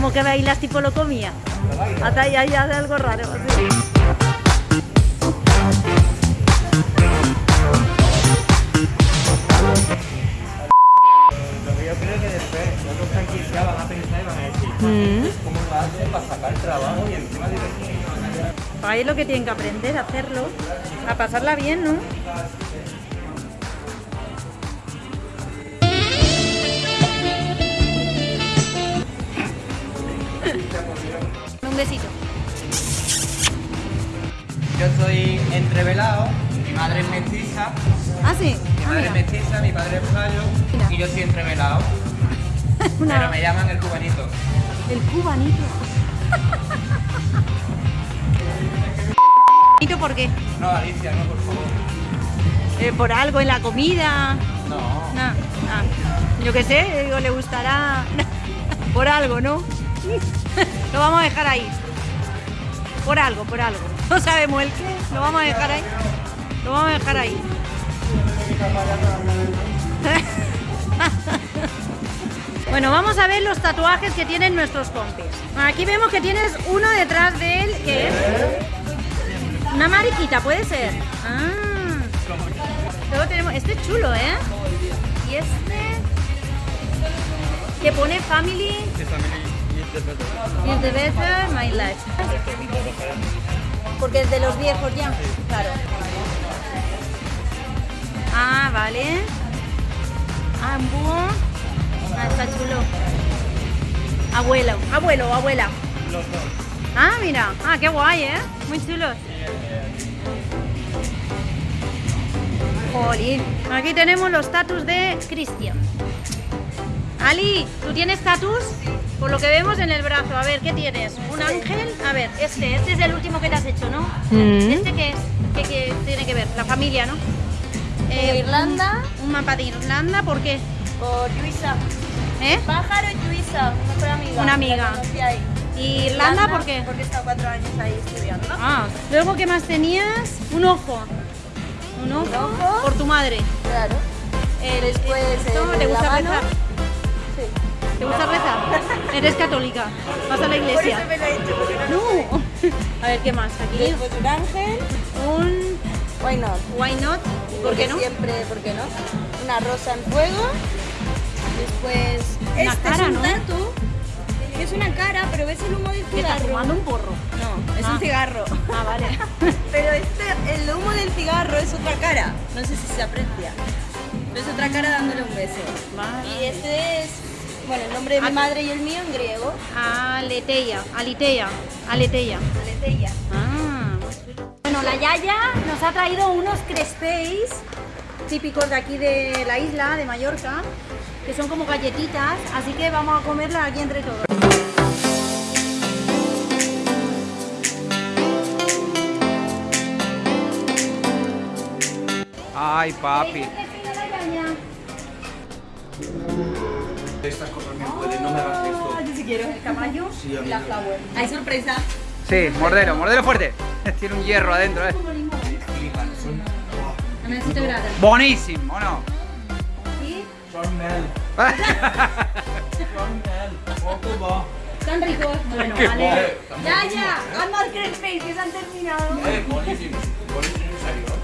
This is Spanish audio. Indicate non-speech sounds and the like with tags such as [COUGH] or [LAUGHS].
¿Cómo que bailas tipo locomía? Hasta ahí hay algo raro. Lo que yo creo que después otros franquiciados van a pensar y van a decir, Mm. ¿cómo lo hacen para sacar trabajo y encima divertirse? Ahí es lo que tienen que aprender a hacerlo, a pasarla bien, ¿no? Besito. Yo soy entrevelado, mi madre es mestiza, Ah, sí. mi Ah, madre es mestiza, mi padre es gallo Mira. y yo soy entrevelado. [LAUGHS] Una- Pero me llaman el cubanito. El cubanito. [LAUGHS] ¿Cubanito por qué? No, Alicia, no, por favor. Eh, ¿Por algo en la comida? No. No. Ah, yo qué sé, digo, le gustará [LAUGHS] por algo, ¿no? [LAUGHS] Lo vamos a dejar ahí. Por algo, por algo. No sabemos el qué, lo vamos a dejar ahí. Lo vamos a dejar ahí. [LAUGHS] Bueno, vamos a ver los tatuajes que tienen nuestros compis. Aquí vemos que tienes uno detrás de él, que es una mariquita, puede ser. Ah. Luego tenemos, este es chulo, ¿eh? Y este que pone family is the my life. Porque es de los viejos ya, claro. Ah, vale. Ah. Ah, está chulo. Abuelo, abuelo, abuela. Ah, mira. Ah, qué guay, ¿eh? Muy chulo. Jolín. Aquí tenemos los tatus de Cristian. Ali, ¿tú tienes tatus? Por lo que vemos en el brazo. A ver, ¿qué tienes? ¿Un ángel? A ver, este. Este es el último que te has hecho, ¿no? Mm. ¿Este qué es? ¿Qué, qué tiene que ver? La familia, ¿no? Eh, Irlanda. Un, un mapa de Irlanda, ¿por qué? Por Luisa. ¿Eh? Pájaro y Luisa, mi mejor amiga. Una amiga. ¿Y Irlanda por qué? Porque he estado cuatro años ahí estudiando. Ah, luego, ¿qué más tenías? Un ojo. Un ojo, ojo. por tu madre. Claro. El- Después, esto, el ¿Te de gusta la mano. rezar? Sí. ¿Te gusta rezar? Eres católica. Vas a la Por iglesia. eso me lo he hecho, porque no. No. A ver, ¿qué más? Aquí Después un ángel. un Why not? why not? ¿Por qué no? Siempre, ¿por qué no? Una rosa en fuego. Después. Una este cara, es un ¿no? tatu. Que es una cara, pero ves el humo del Que estás cigarro. fumando un porro. No, es Ah. un cigarro. Ah, vale. [LAUGHS] Pero este, el humo del cigarro es otra cara. No sé si se aprecia. Pero es otra cara dándole un beso. Vale. Y este es, bueno, el nombre de mi Ah. madre y el mío en griego. Aleteia, Aliteia, Aleteia. Aletheia. Ah, bueno, la Yaya nos ha traído unos crespéis típicos de aquí de la isla, de Mallorca, que son como galletitas, así que vamos a comerlas aquí entre todos. Ay, papi. Estas cosas me pueden, no me hagas esto. Yo sí quiero. El caballo Sí, y la flower. Hay sorpresa. Sí, mordelo, mordelo fuerte. [LAUGHS] Tiene un hierro adentro, eh. Buenísimo, ¿o no? ¿Sí? Son mel. Son mel. Poco va. Están ricos. Bueno, Qué vale. que se han terminado. Eh, buenísimo. Buenísimo, en serio.